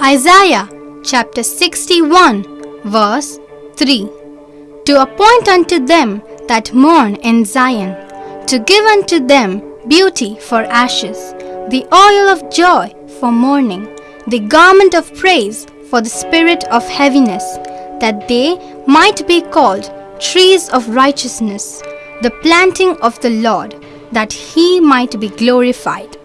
Isaiah chapter 61, verse 3 To appoint unto them that mourn in Zion, to give unto them beauty for ashes, the oil of joy for mourning, the garment of praise for the spirit of heaviness, that they might be called trees of righteousness, the planting of the Lord, that he might be glorified.